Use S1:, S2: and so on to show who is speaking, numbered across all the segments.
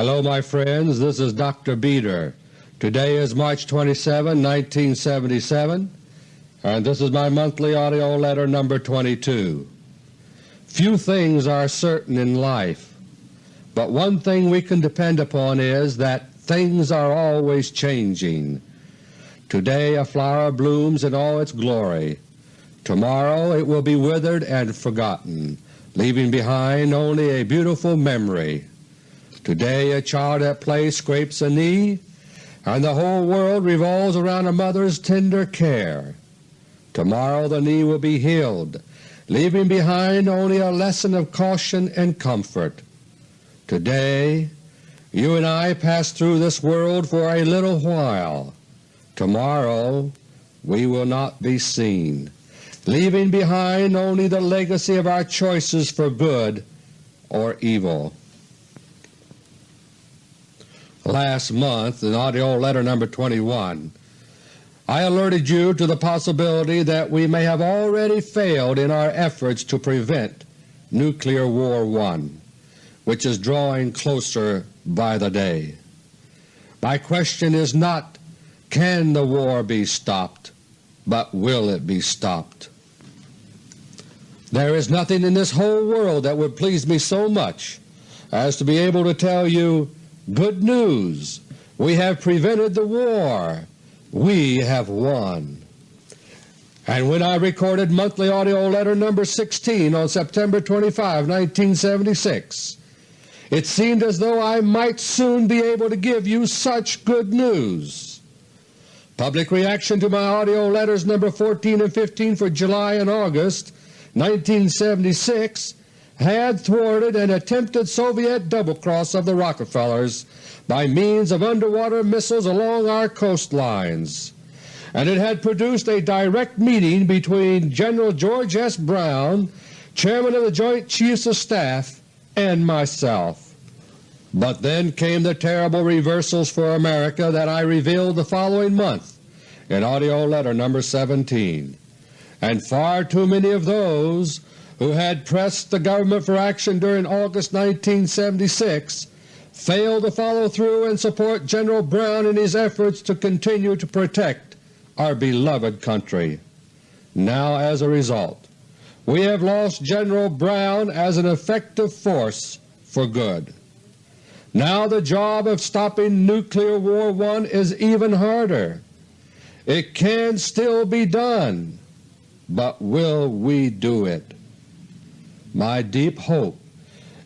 S1: Hello my friends, this is Dr. Beter. Today is March 27, 1977, and this is my monthly AUDIO LETTER No. 22. Few things are certain in life, but one thing we can depend upon is that things are always changing. Today a flower blooms in all its glory. Tomorrow it will be withered and forgotten, leaving behind only a beautiful memory. Today a child at play scrapes a knee, and the whole world revolves around a mother's tender care. Tomorrow the knee will be healed, leaving behind only a lesson of caution and comfort. Today you and I pass through this world for a little while. Tomorrow we will not be seen leaving behind only the legacy of our choices for good or evil. Last month, in AUDIO LETTER No. 21, I alerted you to the possibility that we may have already failed in our efforts to prevent Nuclear War I, which is drawing closer by the day. My question is not, can the war be stopped, but will it be stopped? There is nothing in this whole world that would please me so much as to be able to tell you, good news, we have prevented the war, we have won. And when I recorded Monthly AUDIO LETTER No. 16 on September 25, 1976, it seemed as though I might soon be able to give you such good news. Public reaction to my AUDIO letters No. 14 and 15 for July and August 1976 had thwarted an attempted Soviet double-cross of the Rockefellers by means of underwater missiles along our coastlines, and it had produced a direct meeting between General George S. Brown, Chairman of the Joint Chiefs of Staff, and myself. But then came the terrible reversals for America that I revealed the following month in AUDIO LETTER No. 17 and far too many of those who had pressed the government for action during August 1976 failed to follow through and support General Brown in his efforts to continue to protect our beloved country. Now as a result, we have lost General Brown as an effective force for good. Now the job of stopping Nuclear War I is even harder. It can still be done, but will we do it? My deep hope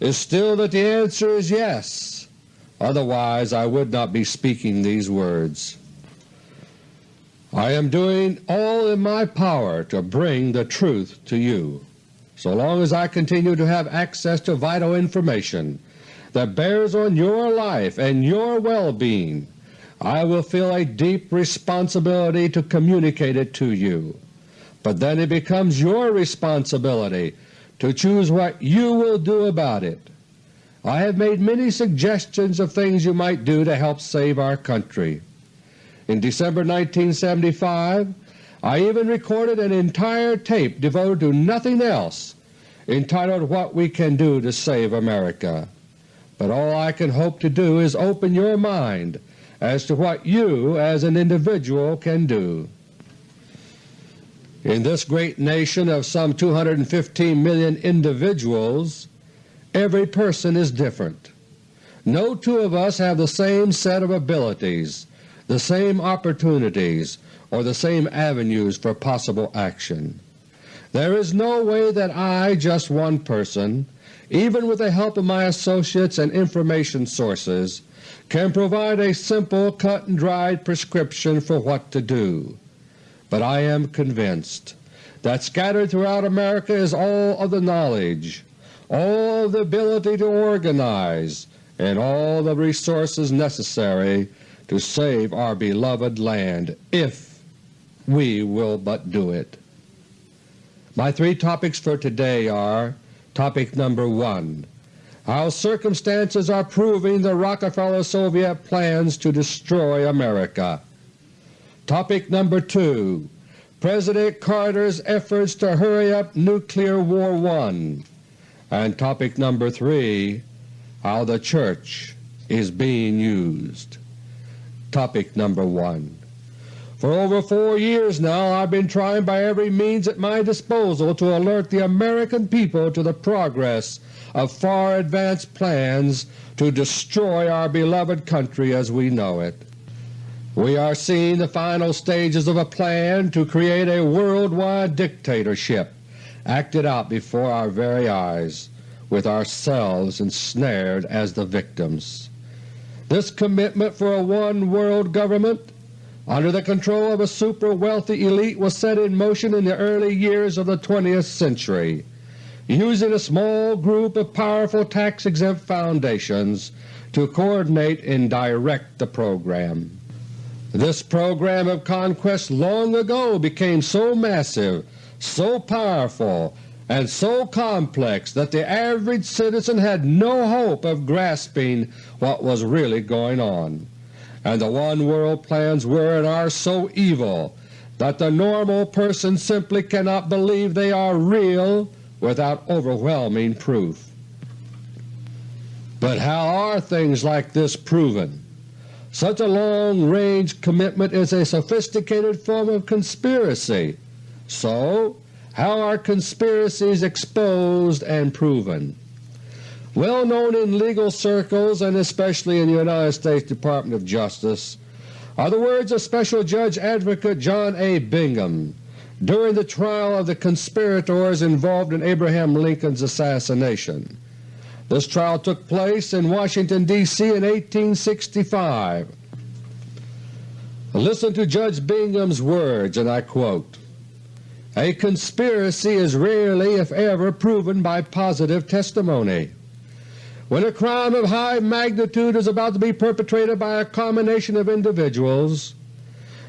S1: is still that the answer is yes, otherwise I would not be speaking these words. I am doing all in my power to bring the truth to you. So long as I continue to have access to vital information that bears on your life and your well-being, I will feel a deep responsibility to communicate it to you but then it becomes your responsibility to choose what you will do about it. I have made many suggestions of things you might do to help save our country. In December 1975 I even recorded an entire tape devoted to nothing else entitled What We Can Do to Save America. But all I can hope to do is open your mind as to what you as an individual can do. In this great nation of some 215 million individuals, every person is different. No two of us have the same set of abilities, the same opportunities, or the same avenues for possible action. There is no way that I, just one person, even with the help of my associates and information sources, can provide a simple cut-and-dried prescription for what to do but I am convinced that scattered throughout America is all of the knowledge, all of the ability to organize, and all the resources necessary to save our beloved land if we will but do it. My three topics for today are Topic number 1 How circumstances are proving the Rockefeller-Soviet plans to destroy America Topic number 2 President Carter's efforts to hurry up Nuclear War I and topic number 3 How the Church is being used. Topic number 1 For over four years now I have been trying by every means at my disposal to alert the American people to the progress of far advanced plans to destroy our beloved country as we know it. We are seeing the final stages of a plan to create a worldwide dictatorship acted out before our very eyes, with ourselves ensnared as the victims. This commitment for a one-world government under the control of a super-wealthy elite was set in motion in the early years of the 20th century, using a small group of powerful tax-exempt foundations to coordinate and direct the program. This program of conquest long ago became so massive, so powerful, and so complex that the average citizen had no hope of grasping what was really going on, and the one-world plans were and are so evil that the normal person simply cannot believe they are real without overwhelming proof. But how are things like this proven? Such a long-range commitment is a sophisticated form of conspiracy. So how are conspiracies exposed and proven? Well known in legal circles and especially in the United States Department of Justice are the words of Special Judge Advocate John A. Bingham during the trial of the conspirators involved in Abraham Lincoln's assassination. This trial took place in Washington, D.C. in 1865. Listen to Judge Bingham's words, and I quote, a conspiracy is rarely if ever proven by positive testimony. When a crime of high magnitude is about to be perpetrated by a combination of individuals,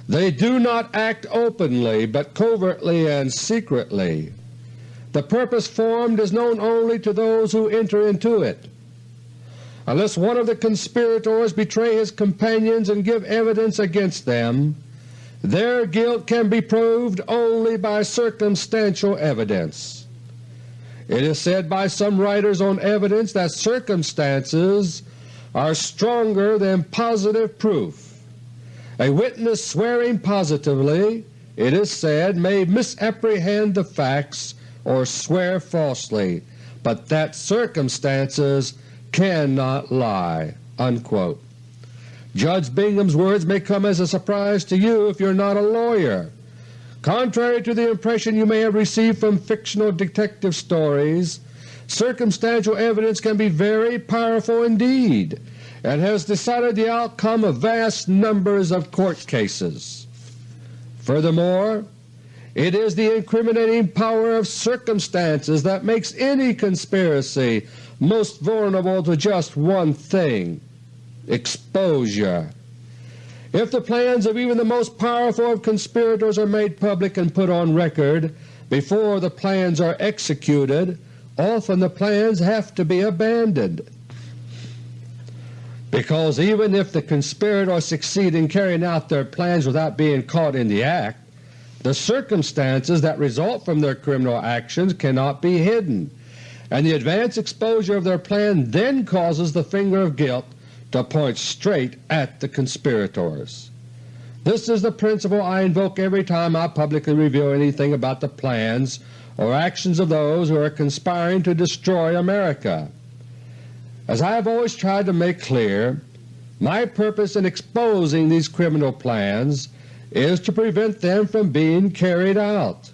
S1: they do not act openly but covertly and secretly. The purpose formed is known only to those who enter into it. Unless one of the conspirators betray his companions and give evidence against them, their guilt can be proved only by circumstantial evidence. It is said by some writers on evidence that circumstances are stronger than positive proof. A witness swearing positively, it is said, may misapprehend the facts or swear falsely, but that circumstances cannot lie." Unquote. Judge Bingham's words may come as a surprise to you if you are not a lawyer. Contrary to the impression you may have received from fictional detective stories, circumstantial evidence can be very powerful indeed and has decided the outcome of vast numbers of court cases. Furthermore, it is the incriminating power of circumstances that makes any conspiracy most vulnerable to just one thing exposure. If the plans of even the most powerful of conspirators are made public and put on record before the plans are executed, often the plans have to be abandoned. Because even if the conspirators succeed in carrying out their plans without being caught in the act, the circumstances that result from their criminal actions cannot be hidden, and the advance exposure of their plan then causes the finger of guilt to point straight at the conspirators. This is the principle I invoke every time I publicly reveal anything about the plans or actions of those who are conspiring to destroy America. As I have always tried to make clear, my purpose in exposing these criminal plans is to prevent them from being carried out.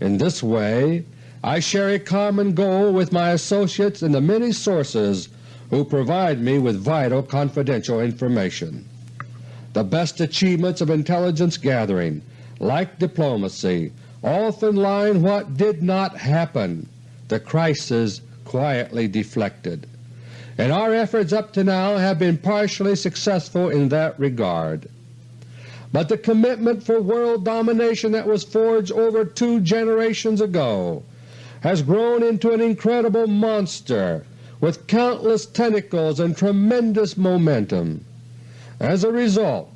S1: In this way I share a common goal with my associates in the many sources who provide me with vital confidential information. The best achievements of intelligence gathering, like diplomacy, often in what did not happen. The crisis quietly deflected. And our efforts up to now have been partially successful in that regard. But the commitment for world domination that was forged over two generations ago has grown into an incredible monster with countless tentacles and tremendous momentum. As a result,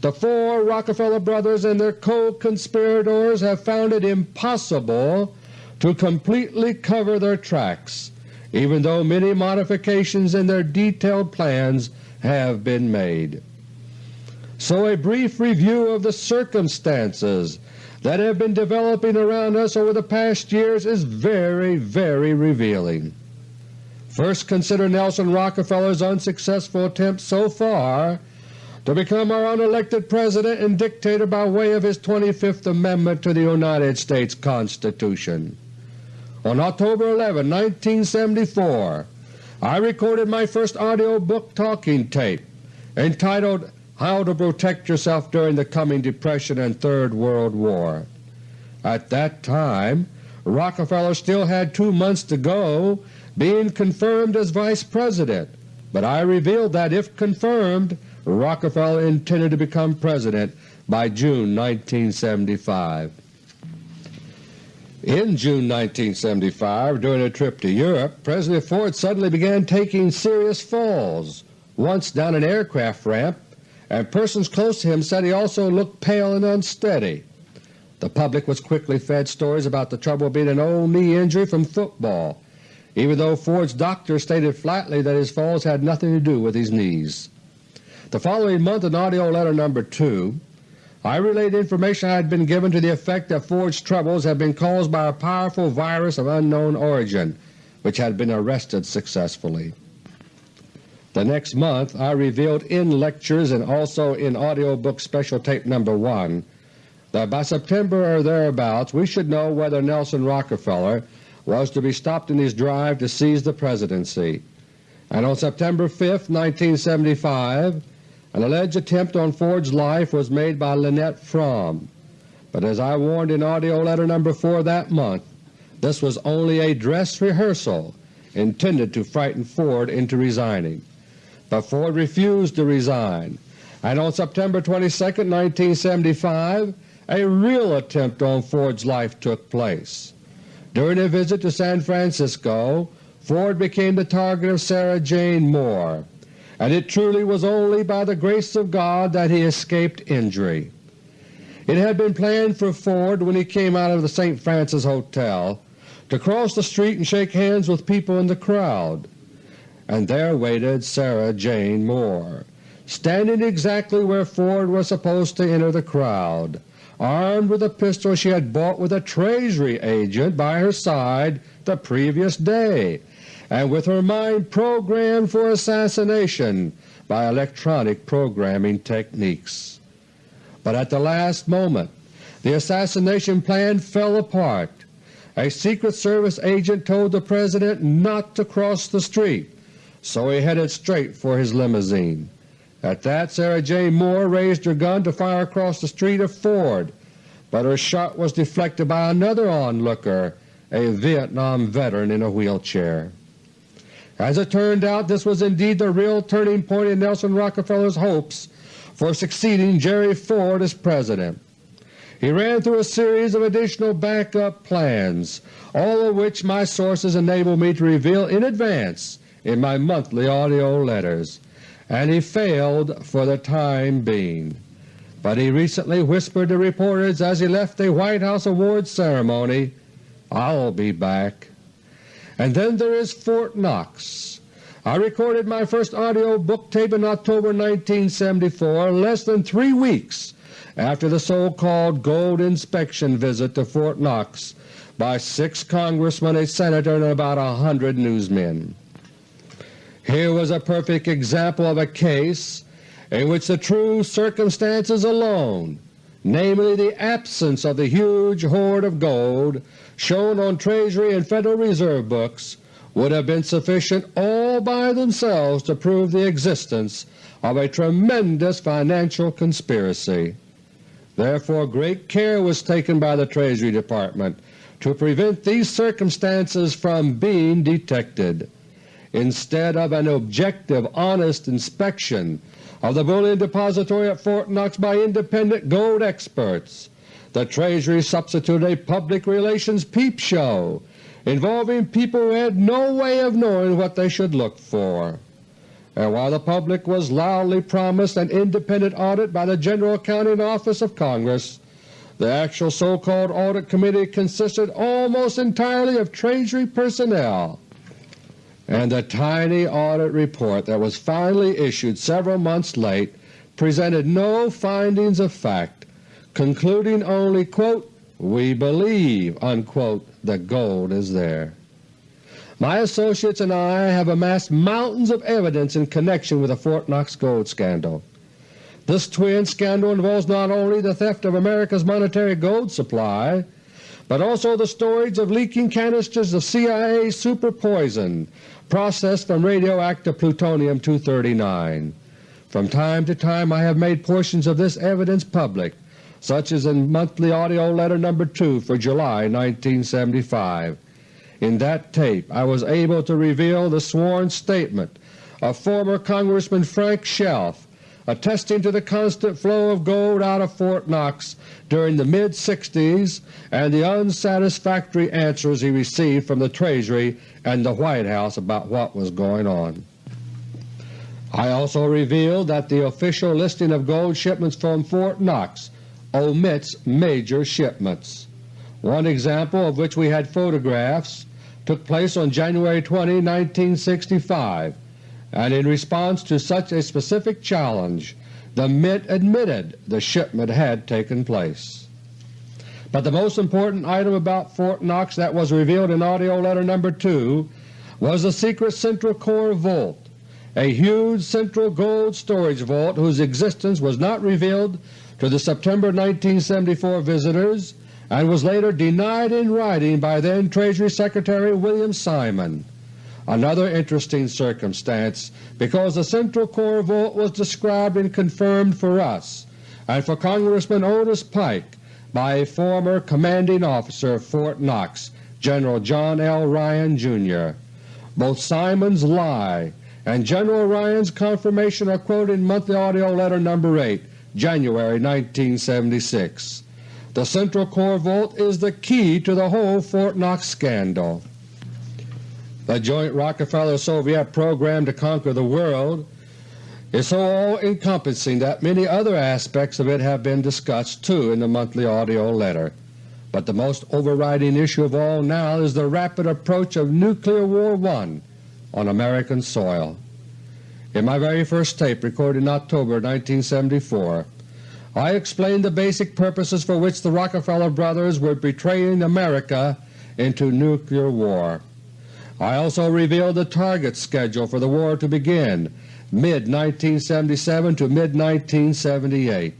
S1: the four Rockefeller brothers and their co-conspirators have found it impossible to completely cover their tracks even though many modifications in their detailed plans have been made. So a brief review of the circumstances that have been developing around us over the past years is very, very revealing. First consider Nelson Rockefeller's unsuccessful attempt so far to become our unelected President and dictator by way of his 25th Amendment to the United States Constitution. On October 11, 1974, I recorded my first audio book talking tape entitled How to Protect Yourself During the Coming Depression and Third World War. At that time Rockefeller still had two months to go being confirmed as Vice President, but I revealed that if confirmed Rockefeller intended to become President by June 1975. In June 1975, during a trip to Europe, President Ford suddenly began taking serious falls, once down an aircraft ramp, and persons close to him said he also looked pale and unsteady. The public was quickly fed stories about the trouble being an old knee injury from football, even though Ford's doctor stated flatly that his falls had nothing to do with his knees. The following month in AUDIO LETTER No. 2 I relayed information I had been given to the effect that Ford's troubles had been caused by a powerful virus of unknown origin which had been arrested successfully. The next month I revealed in lectures and also in AUDIO book Special Tape No. 1 that by September or thereabouts we should know whether Nelson Rockefeller was to be stopped in his drive to seize the Presidency, and on September 5, 1975 an alleged attempt on Ford's life was made by Lynette Fromme, but as I warned in AUDIO LETTER No. 4 that month, this was only a dress rehearsal intended to frighten Ford into resigning. But Ford refused to resign, and on September 22, 1975 a real attempt on Ford's life took place. During a visit to San Francisco, Ford became the target of Sarah Jane Moore, and it truly was only by the grace of God that he escaped injury. It had been planned for Ford when he came out of the St. Francis Hotel to cross the street and shake hands with people in the crowd, and there waited Sarah Jane Moore, standing exactly where Ford was supposed to enter the crowd, armed with a pistol she had bought with a Treasury agent by her side the previous day and with her mind programmed for assassination by electronic programming techniques. But at the last moment the assassination plan fell apart. A Secret Service agent told the President not to cross the street, so he headed straight for his limousine. At that Sarah Jane Moore raised her gun to fire across the street at Ford, but her shot was deflected by another onlooker, a Vietnam veteran in a wheelchair. As it turned out, this was indeed the real turning point in Nelson Rockefeller's hopes for succeeding Jerry Ford as President. He ran through a series of additional backup plans, all of which my sources enabled me to reveal in advance in my monthly AUDIO letters, and he failed for the time being. But he recently whispered to reporters as he left a White House awards ceremony, I'll be back. And then there is Fort Knox. I recorded my first audio book tape in October 1974, less than three weeks after the so-called gold inspection visit to Fort Knox by six congressmen, a senator, and about a hundred newsmen. Here was a perfect example of a case in which the true circumstances alone, namely the absence of the huge hoard of gold, shown on Treasury and Federal Reserve books would have been sufficient all by themselves to prove the existence of a tremendous financial conspiracy. Therefore great care was taken by the Treasury Department to prevent these circumstances from being detected. Instead of an objective, honest inspection of the bullion depository at Fort Knox by independent gold experts, the Treasury substituted a public relations peep show involving people who had no way of knowing what they should look for. And while the public was loudly promised an independent audit by the General Accounting Office of Congress, the actual so-called Audit Committee consisted almost entirely of Treasury personnel. And the tiny audit report that was finally issued several months late presented no findings of fact, concluding only, quote, we believe unquote, the gold is there. My associates and I have amassed mountains of evidence in connection with the Fort Knox gold scandal. This twin scandal involves not only the theft of America's monetary gold supply, but also the storage of leaking canisters of CIA super poison processed from radioactive plutonium-239. From time to time I have made portions of this evidence public, such as in monthly AUDIO LETTER No. 2 for July 1975. In that tape I was able to reveal the sworn statement of former Congressman Frank Chelf attesting to the constant flow of gold out of Fort Knox during the mid-60s and the unsatisfactory answers he received from the Treasury and the White House about what was going on. I also revealed that the official listing of gold shipments from Fort Knox omits major shipments. One example of which we had photographs took place on January 20, 1965, and in response to such a specific challenge the Mint admitted the shipment had taken place. But the most important item about Fort Knox that was revealed in AUDIO LETTER No. 2 was the secret Central Core Vault, a huge central gold storage vault whose existence was not revealed to the September 1974 visitors and was later denied in writing by then Treasury Secretary William Simon. Another interesting circumstance because the Central Core Vault was described and confirmed for us and for Congressman Otis Pike by a former commanding officer of Fort Knox, General John L. Ryan, Jr. Both Simon's lie and General Ryan's confirmation are quoted in Monthly AUDIO LETTER No. 8, January 1976. The Central Core Vault is the key to the whole Fort Knox scandal. The joint Rockefeller-Soviet program to conquer the world is so all-encompassing that many other aspects of it have been discussed too in the monthly AUDIO letter. But the most overriding issue of all now is the rapid approach of Nuclear War I on American soil. In my very first tape recorded in October 1974, I explained the basic purposes for which the Rockefeller brothers were betraying America into nuclear war. I also revealed the target schedule for the war to begin mid-1977 to mid-1978.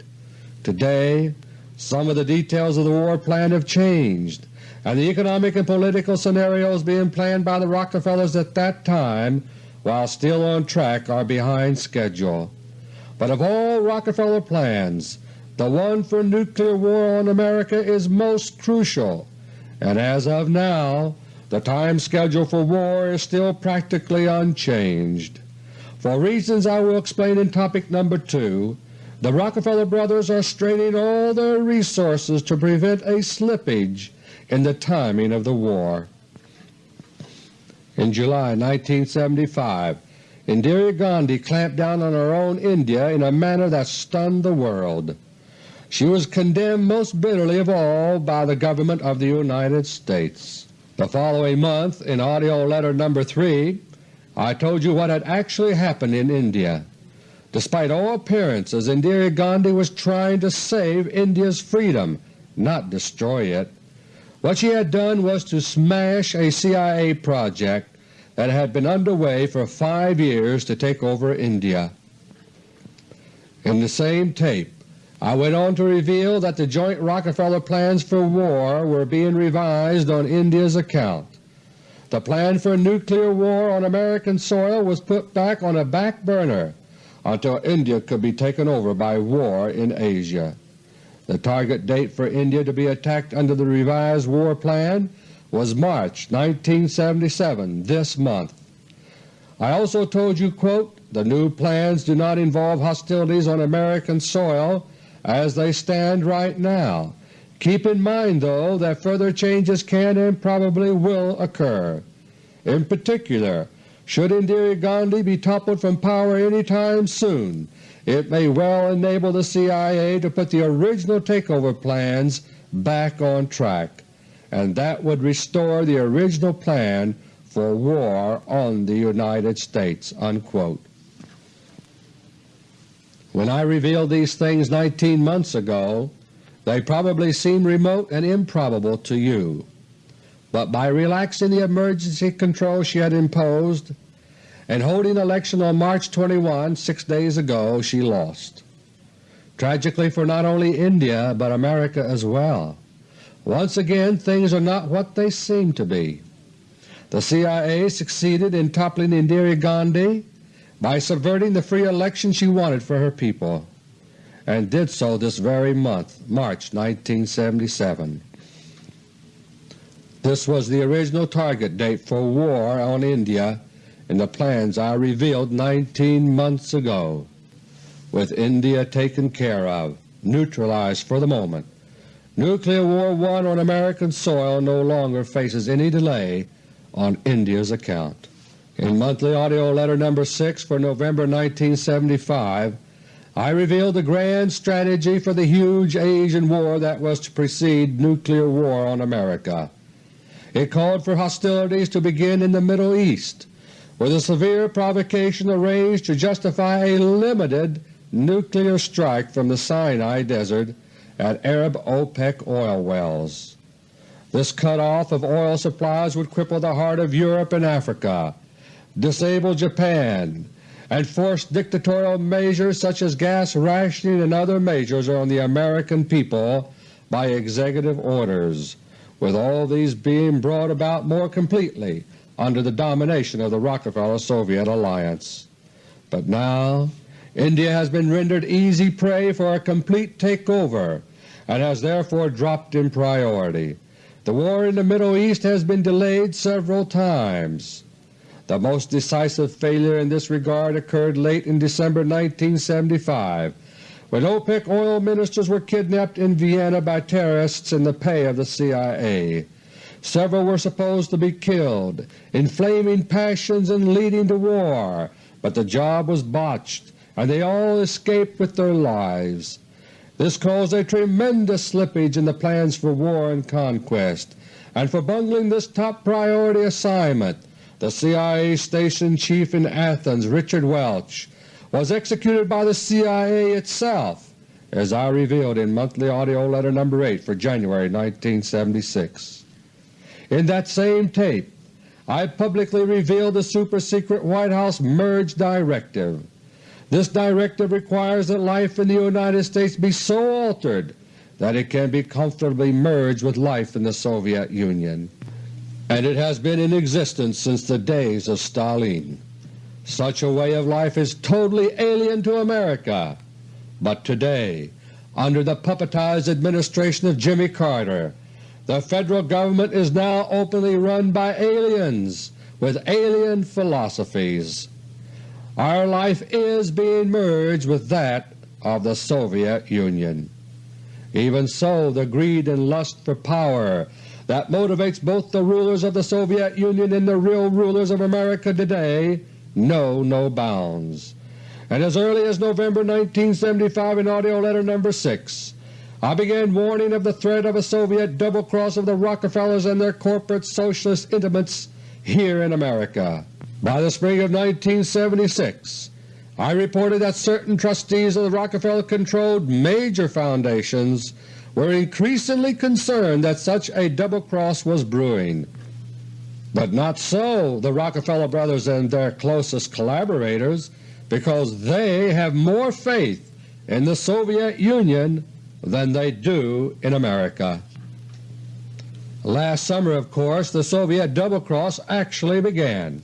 S1: Today some of the details of the war plan have changed, and the economic and political scenarios being planned by the Rockefellers at that time, while still on track, are behind schedule. But of all Rockefeller plans, the one for nuclear war on America is most crucial, and as of now the time schedule for war is still practically unchanged. For reasons I will explain in Topic No. 2, the Rockefeller brothers are straining all their resources to prevent a slippage in the timing of the war. In July 1975, Indira Gandhi clamped down on her own India in a manner that stunned the world. She was condemned most bitterly of all by the Government of the United States. The following month, in AUDIO LETTER No. 3, I told you what had actually happened in India. Despite all appearances, Indira Gandhi was trying to save India's freedom, not destroy it. What she had done was to smash a CIA project that had been underway for five years to take over India. In the same tape I went on to reveal that the joint Rockefeller plans for war were being revised on India's account. The plan for nuclear war on American soil was put back on a back burner until India could be taken over by war in Asia. The target date for India to be attacked under the revised war plan was March 1977, this month. I also told you, quote, the new plans do not involve hostilities on American soil as they stand right now. Keep in mind, though, that further changes can and probably will occur. In particular, should Indira Gandhi be toppled from power any time soon, it may well enable the CIA to put the original takeover plans back on track, and that would restore the original plan for war on the United States." Unquote. When I revealed these things 19 months ago, they probably seemed remote and improbable to you, but by relaxing the emergency control she had imposed and holding election on March 21, six days ago, she lost. Tragically for not only India but America as well. Once again things are not what they seem to be. The CIA succeeded in toppling Indira Gandhi by subverting the free election she wanted for her people, and did so this very month, March 1977. This was the original target date for war on India in the plans I revealed 19 months ago. With India taken care of, neutralized for the moment, nuclear war one on American soil no longer faces any delay on India's account. In Monthly Audio Letter No. 6 for November 1975, I revealed the grand strategy for the huge Asian war that was to precede nuclear war on America. It called for hostilities to begin in the Middle East, with a severe provocation arranged to justify a limited nuclear strike from the Sinai Desert at Arab OPEC oil wells. This cutoff of oil supplies would cripple the heart of Europe and Africa, disable Japan, and force dictatorial measures such as gas rationing and other measures on the American people by executive orders, with all these being brought about more completely under the domination of the Rockefeller-Soviet alliance. But now India has been rendered easy prey for a complete takeover and has therefore dropped in priority. The war in the Middle East has been delayed several times. The most decisive failure in this regard occurred late in December 1975 when OPEC oil ministers were kidnapped in Vienna by terrorists in the pay of the CIA. Several were supposed to be killed, inflaming passions and leading to war, but the job was botched and they all escaped with their lives. This caused a tremendous slippage in the plans for war and conquest, and for bungling this top priority assignment the CIA Station Chief in Athens, Richard Welch, was executed by the CIA itself, as I revealed in Monthly Audio Letter No. 8 for January 1976. In that same tape I publicly revealed the super-secret White House Merge Directive. This directive requires that life in the United States be so altered that it can be comfortably merged with life in the Soviet Union and it has been in existence since the days of Stalin. Such a way of life is totally alien to America, but today, under the puppetized administration of Jimmy Carter, the Federal Government is now openly run by aliens with alien philosophies. Our life is being merged with that of the Soviet Union. Even so, the greed and lust for power that motivates both the rulers of the Soviet Union and the real rulers of America today know no bounds. And as early as November 1975 in AUDIO LETTER No. 6, I began warning of the threat of a Soviet double-cross of the Rockefellers and their corporate socialist intimates here in America. By the spring of 1976 I reported that certain trustees of the Rockefeller-controlled major foundations were increasingly concerned that such a double-cross was brewing. But not so the Rockefeller brothers and their closest collaborators, because they have more faith in the Soviet Union than they do in America. Last summer, of course, the Soviet double-cross actually began.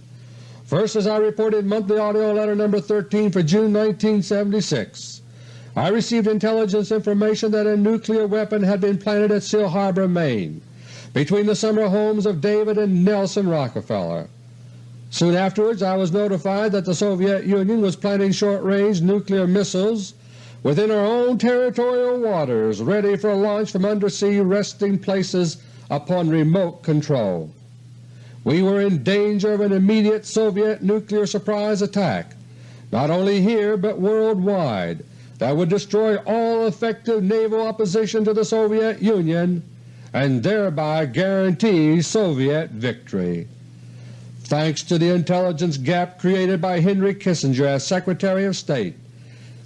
S1: First, as I reported in Monthly Audio Letter No. 13 for June 1976, I received intelligence information that a nuclear weapon had been planted at Seal Harbor, Maine, between the summer homes of David and Nelson Rockefeller. Soon afterwards I was notified that the Soviet Union was planting short-range nuclear missiles within our own territorial waters ready for launch from undersea resting places upon remote control. We were in danger of an immediate Soviet nuclear surprise attack, not only here but worldwide, that would destroy all effective naval opposition to the Soviet Union and thereby guarantee Soviet victory. thanks to the intelligence gap created by Henry Kissinger as Secretary of State,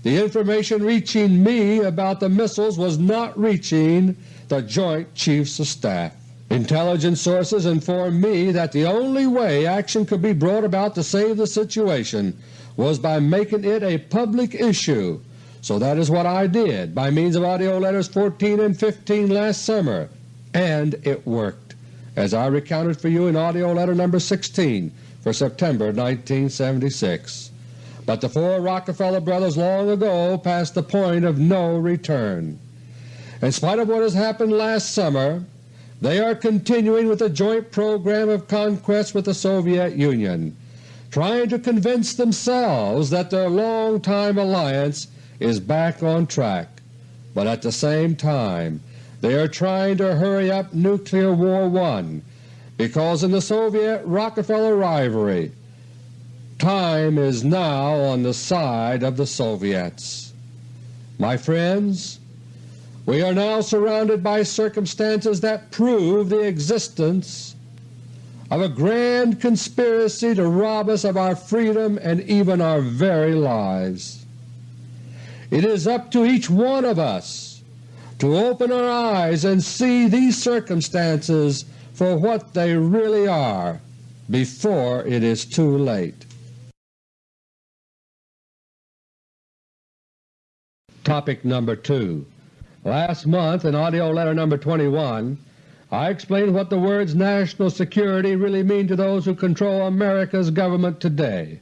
S1: the information reaching me about the missiles was not reaching the Joint Chiefs of Staff. Intelligence sources informed me that the only way action could be brought about to save the situation was by making it a public issue, so that is what I did by means of AUDIO LETTERS 14 and 15 last summer, and it worked, as I recounted for you in AUDIO LETTER No. 16 for September 1976 but the four Rockefeller brothers long ago passed the point of no return. In spite of what has happened last summer, they are continuing with a joint program of conquest with the Soviet Union, trying to convince themselves that their long-time alliance is back on track, but at the same time they are trying to hurry up Nuclear War I because in the Soviet-Rockefeller rivalry Time is now on the side of the Soviets. My friends, we are now surrounded by circumstances that prove the existence of a grand conspiracy to rob us of our freedom and even our very lives. It is up to each one of us to open our eyes and see these circumstances for what they really are before it is too late. Topic number 2 Last month in AUDIO LETTER No. 21 I explained what the words national security really mean to those who control America's government today.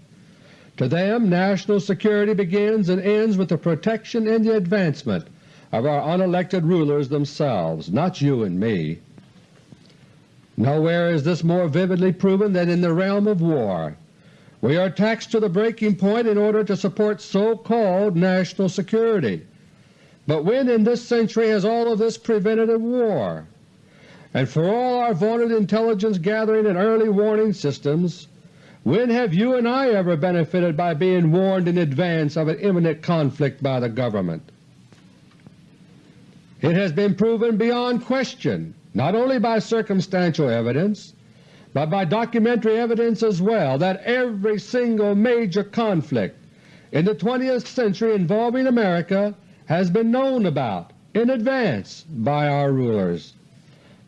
S1: To them national security begins and ends with the protection and the advancement of our unelected rulers themselves, not you and me. Nowhere is this more vividly proven than in the realm of war. We are taxed to the breaking point in order to support so-called national security. But when in this century has all of this prevented a war? And for all our vaunted intelligence gathering and early warning systems, when have you and I ever benefited by being warned in advance of an imminent conflict by the government? It has been proven beyond question, not only by circumstantial evidence, but by documentary evidence as well, that every single major conflict in the 20th century involving America has been known about in advance by our rulers.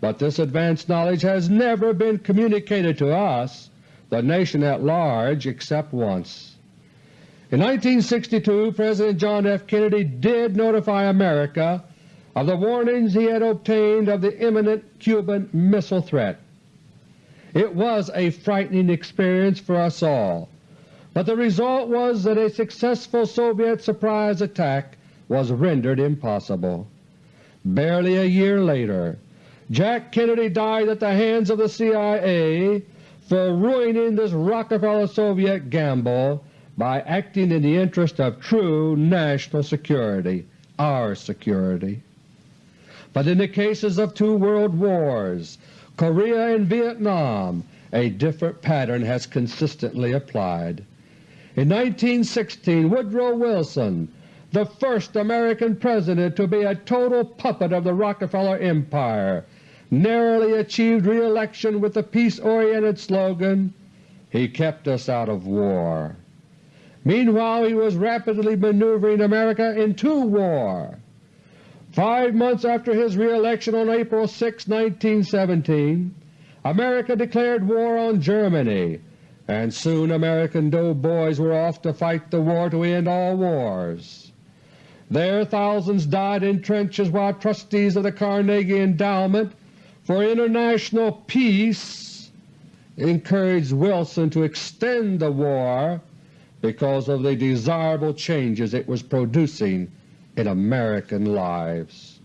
S1: But this advanced knowledge has never been communicated to us, the nation at large, except once. In 1962 President John F. Kennedy did notify America of the warnings he had obtained of the imminent Cuban missile threat. It was a frightening experience for us all, but the result was that a successful Soviet surprise attack was rendered impossible. Barely a year later, Jack Kennedy died at the hands of the CIA for ruining this Rockefeller-Soviet gamble by acting in the interest of true national security, our security. But in the cases of two world wars, Korea and Vietnam, a different pattern has consistently applied. In 1916 Woodrow Wilson, the first American President to be a total puppet of the Rockefeller Empire, narrowly achieved re-election with the peace-oriented slogan, He kept us out of war. Meanwhile he was rapidly maneuvering America into war. Five months after his re-election on April 6, 1917, America declared war on Germany, and soon American doughboys were off to fight the war to end all wars. There thousands died in trenches while trustees of the Carnegie Endowment for International Peace encouraged Wilson to extend the war because of the desirable changes it was producing in American lives.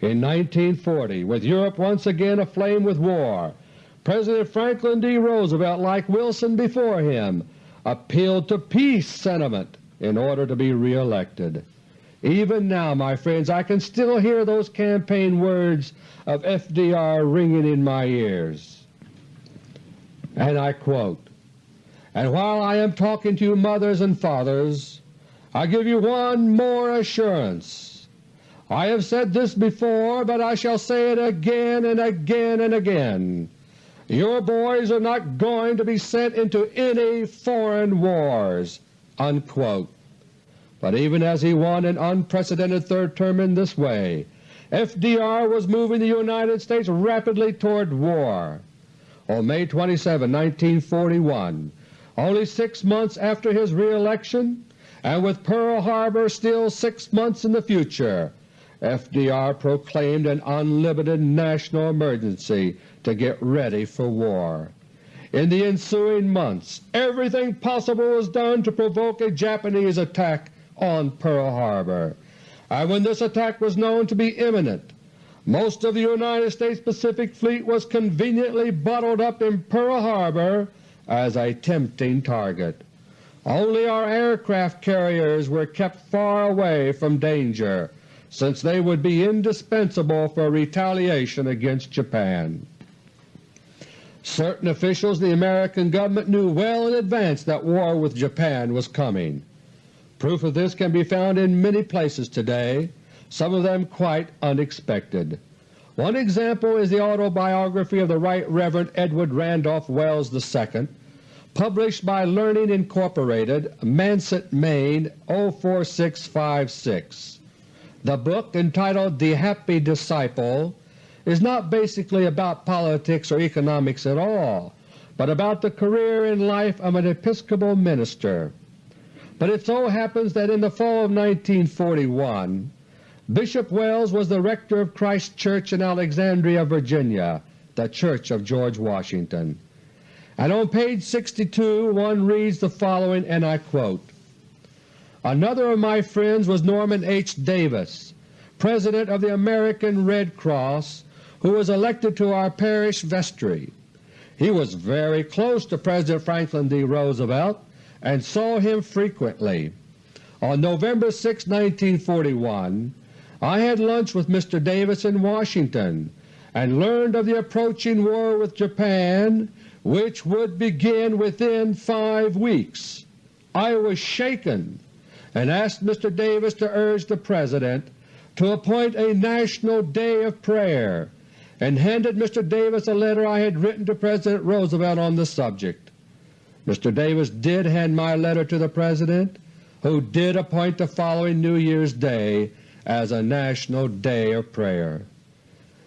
S1: In 1940, with Europe once again aflame with war, President Franklin D. Roosevelt, like Wilson before him, appealed to peace sentiment in order to be re-elected. Even now, my friends, I can still hear those campaign words of FDR ringing in my ears. And I quote, And while I am talking to you mothers and fathers, I give you one more assurance. I have said this before, but I shall say it again and again and again. Your boys are not going to be sent into any foreign wars." Unquote. But even as he won an unprecedented third term in this way, FDR was moving the United States rapidly toward war. On May 27, 1941, only six months after his reelection, and with Pearl Harbor still six months in the future, FDR proclaimed an unlimited national emergency to get ready for war. In the ensuing months everything possible was done to provoke a Japanese attack on Pearl Harbor, and when this attack was known to be imminent, most of the United States Pacific Fleet was conveniently bottled up in Pearl Harbor as a tempting target. Only our aircraft carriers were kept far away from danger, since they would be indispensable for retaliation against Japan. Certain officials in the American government knew well in advance that war with Japan was coming. Proof of this can be found in many places today, some of them quite unexpected. One example is the autobiography of the Right Rev. Edward Randolph Welles II, published by Learning Incorporated, Manset, Maine 04656. The book, entitled The Happy Disciple, is not basically about politics or economics at all, but about the career and life of an Episcopal minister. But it so happens that in the fall of 1941 Bishop Welles was the rector of Christ Church in Alexandria, Virginia, the Church of George Washington. And on page 62 one reads the following, and I quote, Another of my friends was Norman H. Davis, President of the American Red Cross, who was elected to our parish vestry. He was very close to President Franklin D. Roosevelt and saw him frequently. On November 6, 1941, I had lunch with Mr. Davis in Washington and learned of the approaching war with Japan which would begin within five weeks. I was shaken and asked Mr. Davis to urge the President to appoint a National Day of Prayer and handed Mr. Davis a letter I had written to President Roosevelt on the subject. Mr. Davis did hand my letter to the President, who did appoint the following New Year's Day as a National Day of Prayer.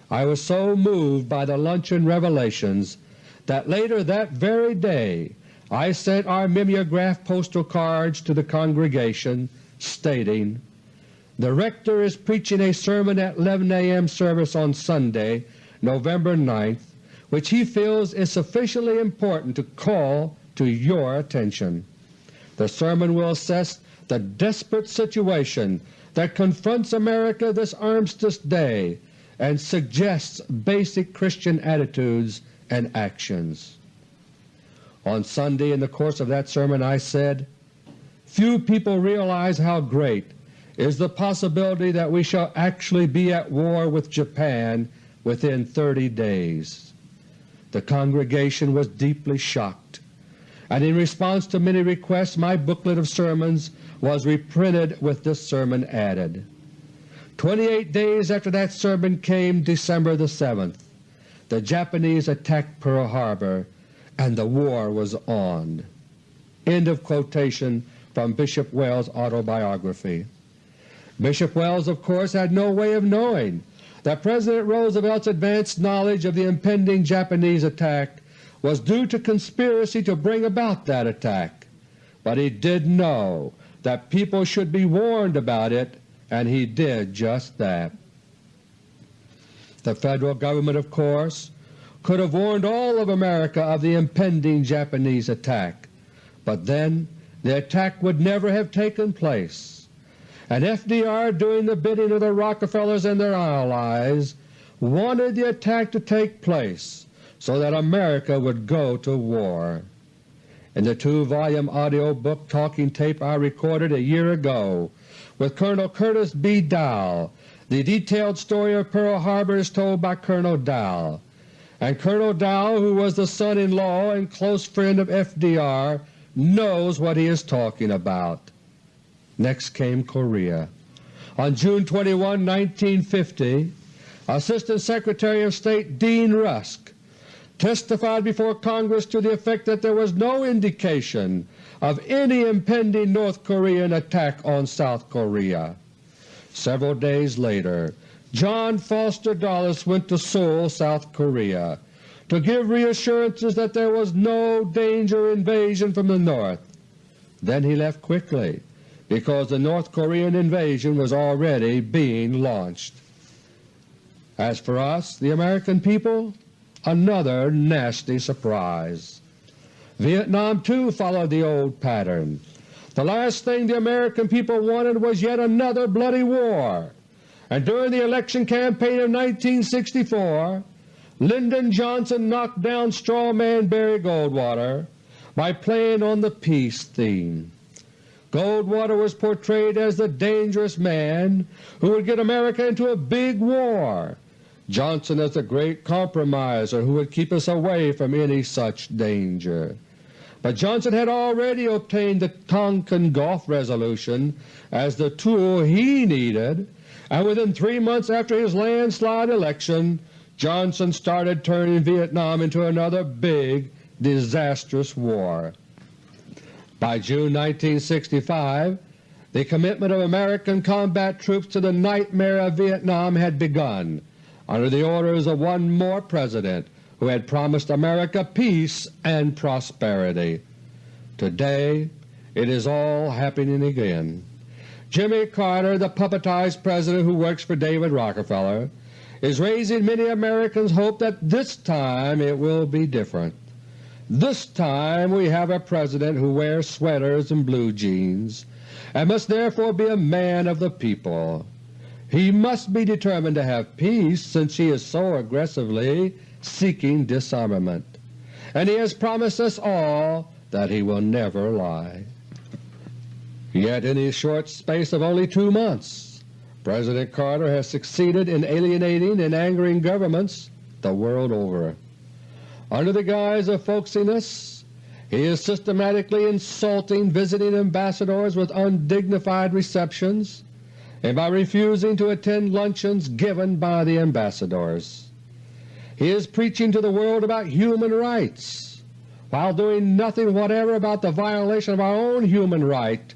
S1: I was so moved by the luncheon revelations that later that very day I sent our mimeograph postal cards to the congregation stating, The rector is preaching a sermon at 11 a.m. service on Sunday, November 9th, which he feels is sufficiently important to call to your attention. The sermon will assess the desperate situation that confronts America this Armistice Day and suggests basic Christian attitudes and actions. On Sunday in the course of that sermon I said, Few people realize how great is the possibility that we shall actually be at war with Japan within 30 days. The congregation was deeply shocked and in response to many requests my booklet of sermons was reprinted with this sermon added. Twenty-eight days after that sermon came December the 7th. The Japanese attacked Pearl Harbor and the war was on. End of quotation from Bishop Welles' autobiography. Bishop Welles, of course, had no way of knowing that President Roosevelt's advanced knowledge of the impending Japanese attack was due to conspiracy to bring about that attack, but he did know that people should be warned about it, and he did just that. The Federal Government, of course, could have warned all of America of the impending Japanese attack, but then the attack would never have taken place, and FDR doing the bidding of the Rockefellers and their allies wanted the attack to take place so that America would go to war. In the two-volume audio book talking tape I recorded a year ago with Colonel Curtis B. Dall, the detailed story of Pearl Harbor is told by Colonel Dall, and Colonel Dall, who was the son-in-law and close friend of FDR, knows what he is talking about. Next came Korea. On June 21, 1950, Assistant Secretary of State Dean Rusk testified before Congress to the effect that there was no indication of any impending North Korean attack on South Korea. Several days later, John Foster Dulles went to Seoul, South Korea, to give reassurances that there was no danger invasion from the North. Then he left quickly because the North Korean invasion was already being launched. As for us, the American people, another nasty surprise. Vietnam too followed the old pattern. The last thing the American people wanted was yet another bloody war, and during the election campaign of 1964 Lyndon Johnson knocked down straw man Barry Goldwater by playing on the peace theme. Goldwater was portrayed as the dangerous man who would get America into a big war, Johnson as the great compromiser who would keep us away from any such danger. But Johnson had already obtained the Tonkin Gulf Resolution as the tool he needed, and within three months after his landslide election Johnson started turning Vietnam into another big, disastrous war. By June 1965 the commitment of American combat troops to the nightmare of Vietnam had begun under the orders of one more President who had promised America peace and prosperity. Today it is all happening again. Jimmy Carter, the puppetized President who works for David Rockefeller, is raising many Americans' hope that this time it will be different. This time we have a President who wears sweaters and blue jeans, and must therefore be a man of the people. He must be determined to have peace since he is so aggressively seeking disarmament, and he has promised us all that he will never lie. Yet in his short space of only two months President Carter has succeeded in alienating and angering governments the world over. Under the guise of folksiness, he is systematically insulting visiting ambassadors with undignified receptions and by refusing to attend luncheons given by the ambassadors. He is preaching to the world about human rights while doing nothing whatever about the violation of our own human right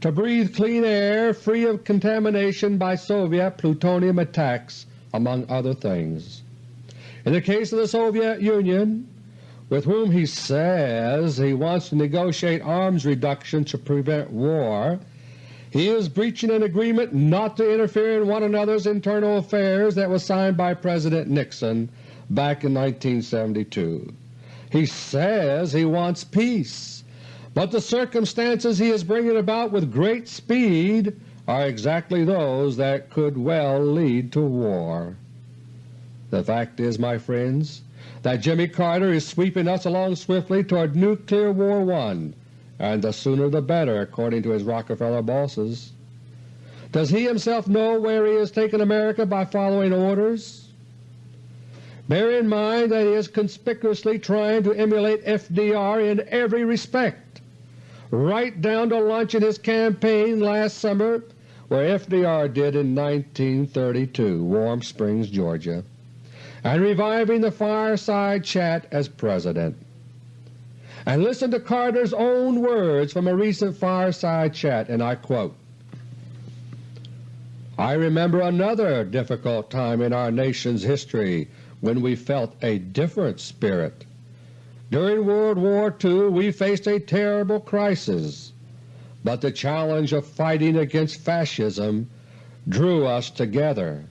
S1: to breathe clean air free of contamination by Soviet plutonium attacks, among other things. In the case of the Soviet Union, with whom he says he wants to negotiate arms reduction to prevent war, he is breaching an agreement not to interfere in one another's internal affairs that was signed by President Nixon back in 1972. He says he wants peace, but the circumstances he is bringing about with great speed are exactly those that could well lead to war. The fact is, my friends, that Jimmy Carter is sweeping us along swiftly toward Nuclear War I, and the sooner the better according to his Rockefeller bosses. Does he himself know where he has taken America by following orders? Bear in mind that he is conspicuously trying to emulate FDR in every respect, right down to launching his campaign last summer where FDR did in 1932, Warm Springs, Georgia and reviving the fireside chat as President. And listen to Carter's own words from a recent fireside chat, and I quote, I remember another difficult time in our nation's history when we felt a different spirit. During World War II we faced a terrible crisis, but the challenge of fighting against Fascism drew us together.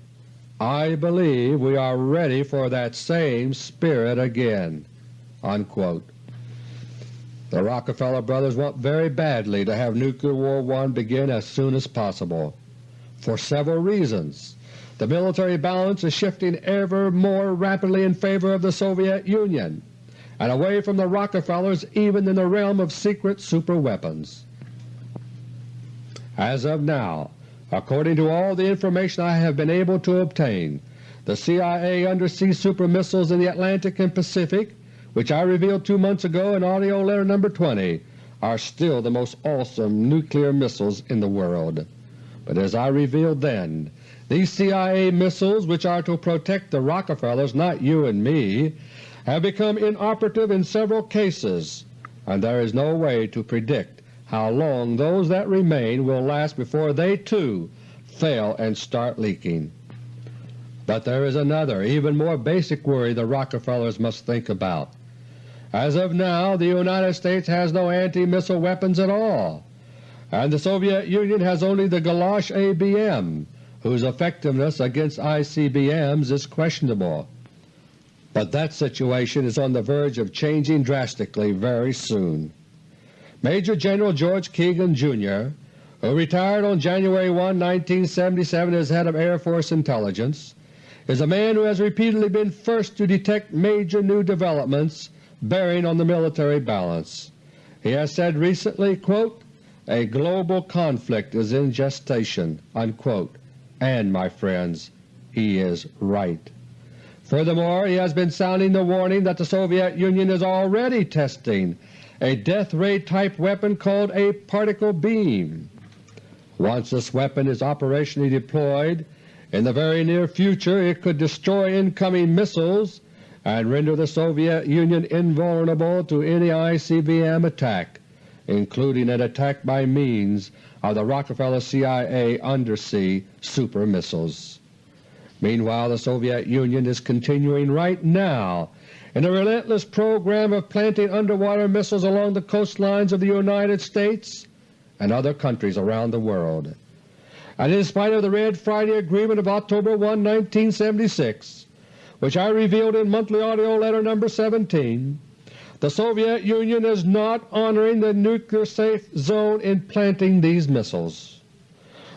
S1: I believe we are ready for that same spirit again." Unquote. The Rockefeller brothers want very badly to have Nuclear War I begin as soon as possible, for several reasons. The military balance is shifting ever more rapidly in favor of the Soviet Union and away from the Rockefellers even in the realm of secret superweapons. As of now, According to all the information I have been able to obtain, the CIA undersea super missiles in the Atlantic and Pacific, which I revealed two months ago in AUDIO LETTER No. 20, are still the most awesome nuclear missiles in the world. But as I revealed then, these CIA missiles, which are to protect the Rockefellers, not you and me, have become inoperative in several cases, and there is no way to predict how long those that remain will last before they too fail and start leaking. But there is another, even more basic worry the Rockefellers must think about. As of now the United States has no anti-missile weapons at all, and the Soviet Union has only the Galosh ABM, whose effectiveness against ICBMs is questionable. But that situation is on the verge of changing drastically very soon. Major General George Keegan, Jr., who retired on January 1, 1977 as head of Air Force Intelligence, is a man who has repeatedly been first to detect major new developments bearing on the military balance. He has said recently, quote, a global conflict is in gestation, unquote, and, my friends, he is right. Furthermore, he has been sounding the warning that the Soviet Union is already testing a death ray type weapon called a particle beam. Once this weapon is operationally deployed, in the very near future it could destroy incoming missiles and render the Soviet Union invulnerable to any ICBM attack, including an attack by means of the Rockefeller CIA undersea super missiles. Meanwhile the Soviet Union is continuing right now in a relentless program of planting underwater missiles along the coastlines of the United States and other countries around the world. And in spite of the Red Friday Agreement of October 1, 1976, which I revealed in Monthly AUDIO LETTER No. 17, the Soviet Union is not honoring the nuclear safe zone in planting these missiles.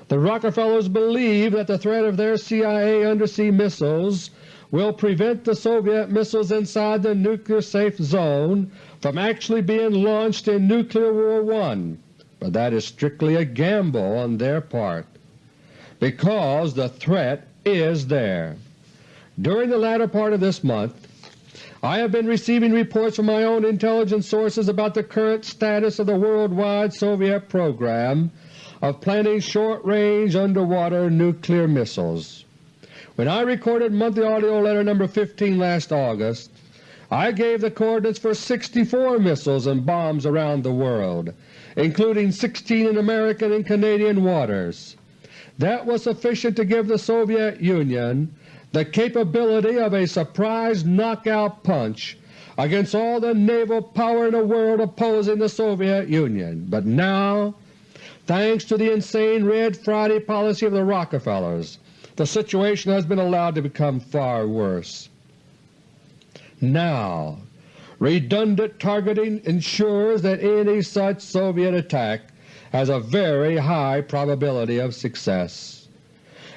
S1: The Rockefellers believe that the threat of their CIA undersea missiles will prevent the Soviet missiles inside the nuclear safe zone from actually being launched in Nuclear War I, but that is strictly a gamble on their part, because the threat is there. During the latter part of this month, I have been receiving reports from my own intelligence sources about the current status of the worldwide Soviet program of planning short-range underwater nuclear missiles. When I recorded Monthly AUDIO LETTER No. 15 last August, I gave the coordinates for 64 missiles and bombs around the world, including 16 in American and Canadian waters. That was sufficient to give the Soviet Union the capability of a surprise knockout punch against all the naval power in the world opposing the Soviet Union. But now Thanks to the insane Red Friday policy of the Rockefellers, the situation has been allowed to become far worse. Now, redundant targeting ensures that any such Soviet attack has a very high probability of success.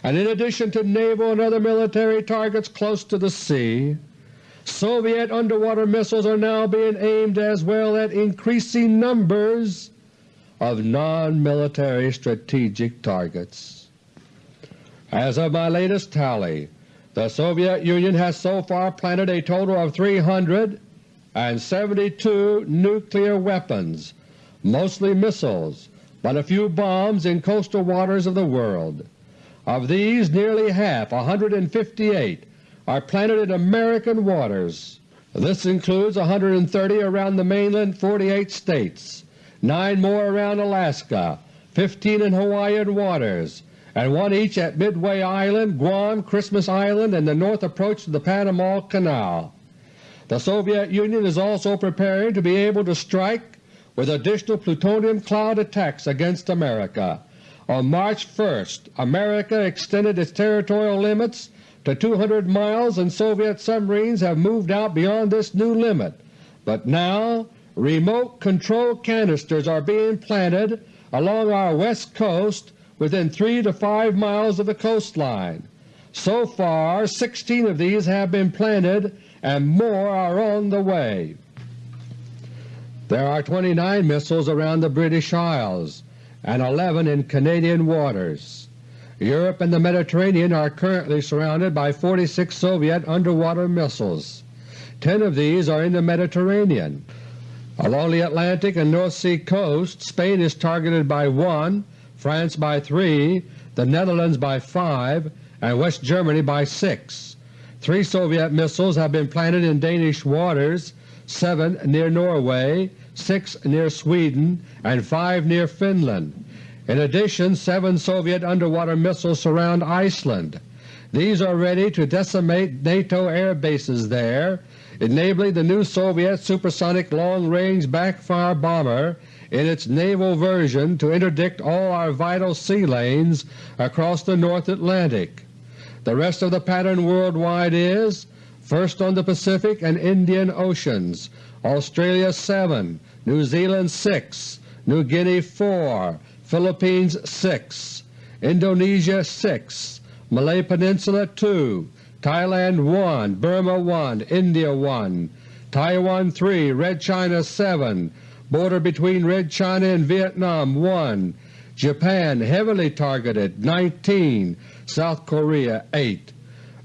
S1: And in addition to naval and other military targets close to the sea, Soviet underwater missiles are now being aimed as well at increasing numbers of non-military strategic targets. As of my latest tally, the Soviet Union has so far planted a total of 372 nuclear weapons, mostly missiles, but a few bombs in coastal waters of the world. Of these nearly half, 158, are planted in American waters. This includes 130 around the mainland 48 states, 9 more around Alaska, 15 in Hawaiian waters, and one each at Midway Island, Guam, Christmas Island, and the north approach to the Panama Canal. The Soviet Union is also preparing to be able to strike with additional plutonium cloud attacks against America. On March 1st, America extended its territorial limits to 200 miles and Soviet submarines have moved out beyond this new limit. But now remote control canisters are being planted along our west coast within 3 to 5 miles of the coastline. So far 16 of these have been planted and more are on the way. There are 29 missiles around the British Isles and 11 in Canadian waters. Europe and the Mediterranean are currently surrounded by 46 Soviet underwater missiles. Ten of these are in the Mediterranean. Along the Atlantic and North Sea coast, Spain is targeted by 1, France by 3, the Netherlands by 5, and West Germany by 6. Three Soviet missiles have been planted in Danish waters, seven near Norway, six near Sweden, and five near Finland. In addition, seven Soviet underwater missiles surround Iceland. These are ready to decimate NATO air bases there, enabling the new Soviet supersonic long-range backfire bomber in its naval version to interdict all our vital sea lanes across the North Atlantic. The rest of the pattern worldwide is first on the Pacific and Indian Oceans, Australia 7, New Zealand 6, New Guinea 4, Philippines 6, Indonesia 6, Malay Peninsula 2, Thailand 1, Burma 1, India 1, Taiwan 3, Red China 7, border between Red China and Vietnam 1, Japan heavily targeted 19, South Korea 8,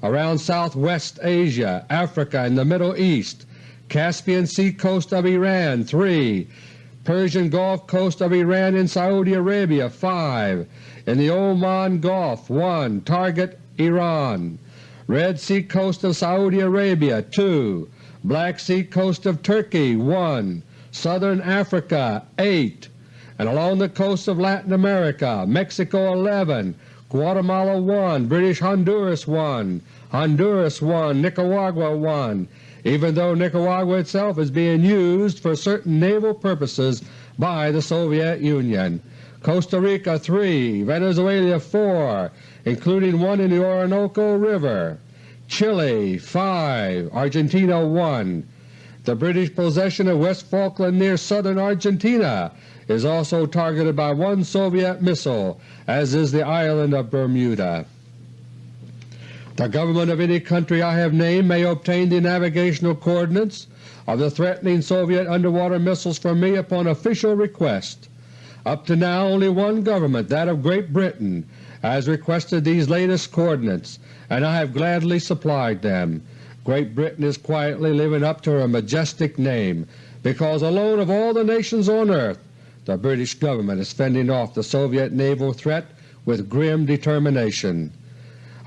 S1: around Southwest Asia, Africa, and the Middle East, Caspian Sea coast of Iran 3, Persian Gulf coast of Iran and Saudi Arabia 5, in the Oman Gulf 1, target Iran, Red Sea coast of Saudi Arabia 2, Black Sea coast of Turkey 1, Southern Africa 8, and along the coast of Latin America, Mexico 11, Guatemala 1, British Honduras 1, Honduras 1, Nicaragua 1, even though Nicaragua itself is being used for certain naval purposes by the Soviet Union. Costa Rica 3, Venezuela 4, including one in the Orinoco River, Chile 5, Argentina 1, the British possession of West Falkland near southern Argentina is also targeted by one Soviet missile, as is the island of Bermuda. The government of any country I have named may obtain the navigational coordinates of the threatening Soviet underwater missiles from me upon official request. Up to now only one government, that of Great Britain, has requested these latest coordinates, and I have gladly supplied them. Great Britain is quietly living up to her majestic name, because alone of all the nations on earth the British government is fending off the Soviet naval threat with grim determination.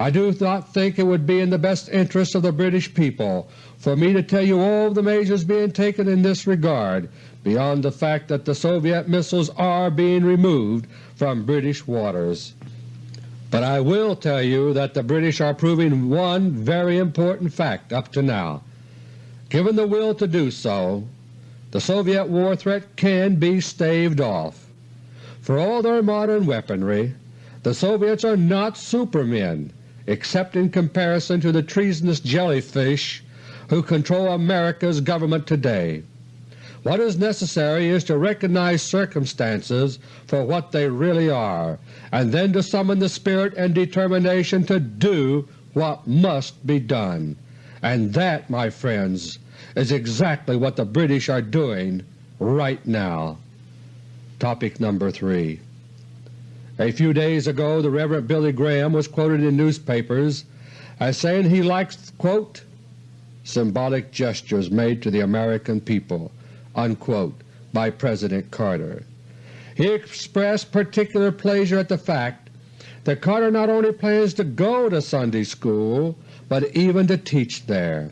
S1: I do not think it would be in the best interest of the British people for me to tell you all the measures being taken in this regard beyond the fact that the Soviet missiles are being removed from British waters. But I will tell you that the British are proving one very important fact up to now. Given the will to do so, the Soviet war threat can be staved off. For all their modern weaponry, the Soviets are not supermen except in comparison to the treasonous jellyfish who control America's government today. What is necessary is to recognize circumstances for what they really are, and then to summon the spirit and determination to do what must be done. And that, my friends, is exactly what the British are doing right now. Topic number 3 A few days ago the Rev. Billy Graham was quoted in newspapers as saying he likes quote, symbolic gestures made to the American people unquote, by President Carter. He expressed particular pleasure at the fact that Carter not only plans to go to Sunday school, but even to teach there.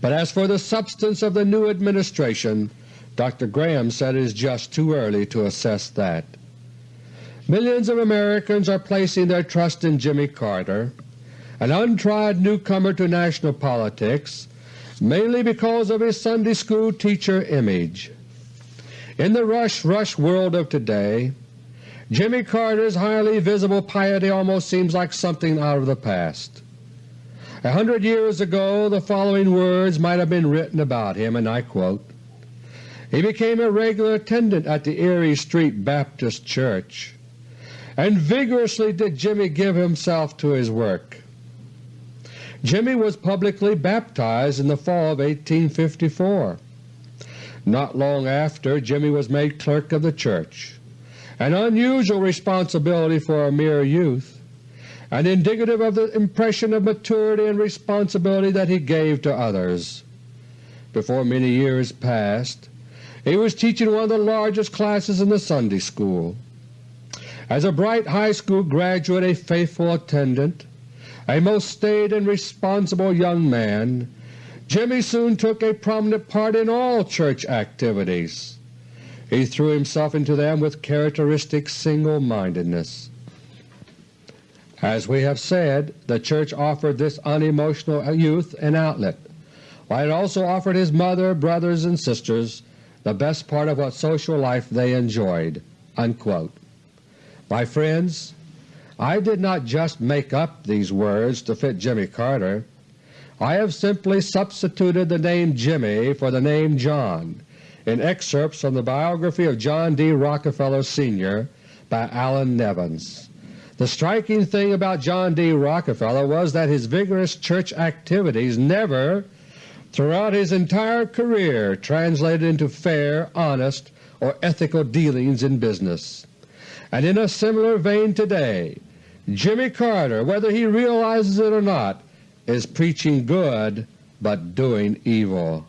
S1: But as for the substance of the new administration, Dr. Graham said it is just too early to assess that. Millions of Americans are placing their trust in Jimmy Carter, an untried newcomer to national politics mainly because of his Sunday school teacher image. In the rush-rush world of today, Jimmy Carter's highly visible piety almost seems like something out of the past. A hundred years ago the following words might have been written about him, and I quote, He became a regular attendant at the Erie Street Baptist Church, and vigorously did Jimmy give himself to his work. Jimmy was publicly baptized in the fall of 1854. Not long after, Jimmy was made clerk of the church, an unusual responsibility for a mere youth, and indicative of the impression of maturity and responsibility that he gave to others. Before many years passed, he was teaching one of the largest classes in the Sunday school. As a bright high school graduate, a faithful attendant, A most staid and responsible young man, Jimmy soon took a prominent part in all church activities. He threw himself into them with characteristic single-mindedness. As we have said, the Church offered this unemotional youth an outlet, while it also offered his mother, brothers, and sisters the best part of what social life they enjoyed." Unquote. My friends, I did not just make up these words to fit Jimmy Carter. I have simply substituted the name Jimmy for the name John in excerpts from the biography of John D. Rockefeller Sr. by Allan Nevins. The striking thing about John D. Rockefeller was that his vigorous church activities never throughout his entire career translated into fair, honest, or ethical dealings in business. And in a similar vein today, Jimmy Carter, whether he realizes it or not, is preaching good but doing evil.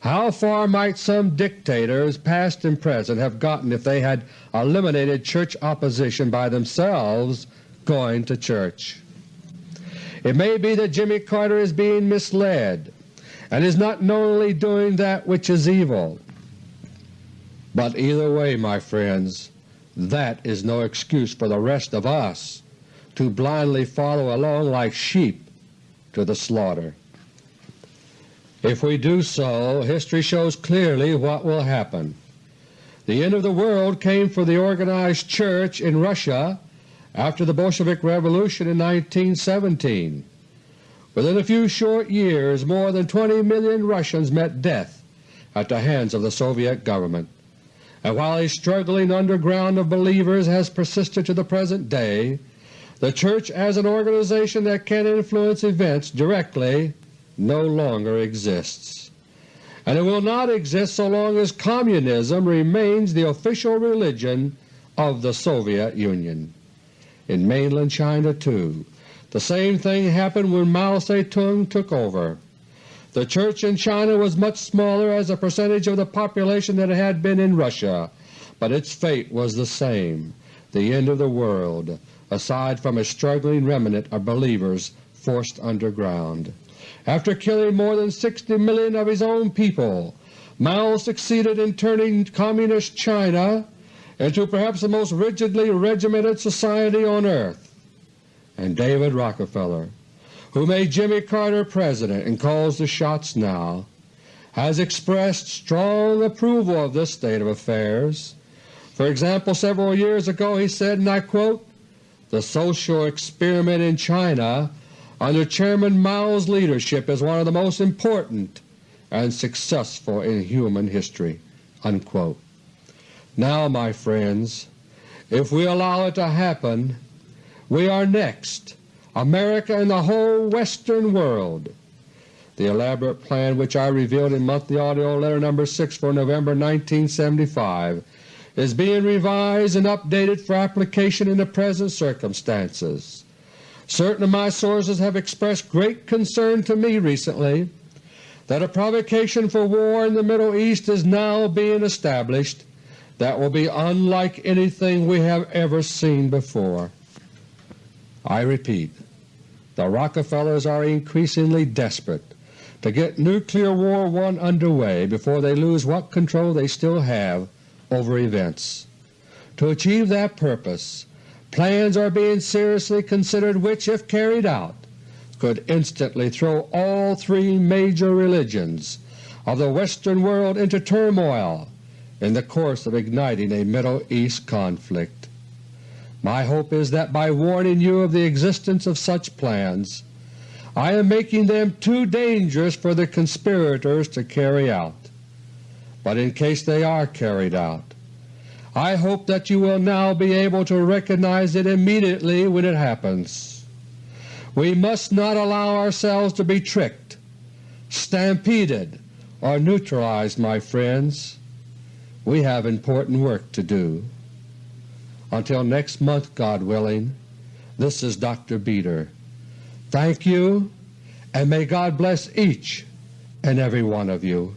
S1: How far might some dictators, past and present, have gotten if they had eliminated church opposition by themselves going to church? It may be that Jimmy Carter is being misled and is not knowingly doing that which is evil. But either way, my friends, that is no excuse for the rest of us to blindly follow along like sheep to the slaughter. If we do so, history shows clearly what will happen. The end of the world came for the organized church in Russia after the Bolshevik Revolution in 1917. Within a few short years more than 20 million Russians met death at the hands of the Soviet government, and while a struggling underground of believers has persisted to the present day, the Church as an organization that can influence events directly no longer exists. And it will not exist so long as Communism remains the official religion of the Soviet Union. In mainland China, too, the same thing happened when Mao Zedong took over. The church in China was much smaller as a percentage of the population than it had been in Russia, but its fate was the same, the end of the world, aside from a struggling remnant of believers forced underground. After killing more than 60 million of his own people, Mao succeeded in turning Communist China into perhaps the most rigidly regimented society on earth and David Rockefeller, who made Jimmy Carter President and calls the shots now, has expressed strong approval of this state of affairs. For example, several years ago he said, and I quote, the social experiment in China under Chairman Mao's leadership is one of the most important and successful in human history." Unquote. Now, my friends, if we allow it to happen, we are next, America and the whole Western world. The elaborate plan which I revealed in Monthly AUDIO LETTER No. 6 for November 1975 is being revised and updated for application in the present circumstances. Certain of my sources have expressed great concern to me recently that a provocation for war in the Middle East is now being established that will be unlike anything we have ever seen before. I repeat, the Rockefellers are increasingly desperate to get Nuclear War I underway before they lose what control they still have over events. To achieve that purpose, plans are being seriously considered which, if carried out, could instantly throw all three major religions of the Western world into turmoil in the course of igniting a Middle East conflict. My hope is that by warning you of the existence of such plans, I am making them too dangerous for the conspirators to carry out. But in case they are carried out, I hope that you will now be able to recognize it immediately when it happens. We must not allow ourselves to be tricked, stampeded, or neutralized, my friends. We have important work to do. Until next month, God willing, this is Dr. Beter. Thank you, and may God bless each and every one of you.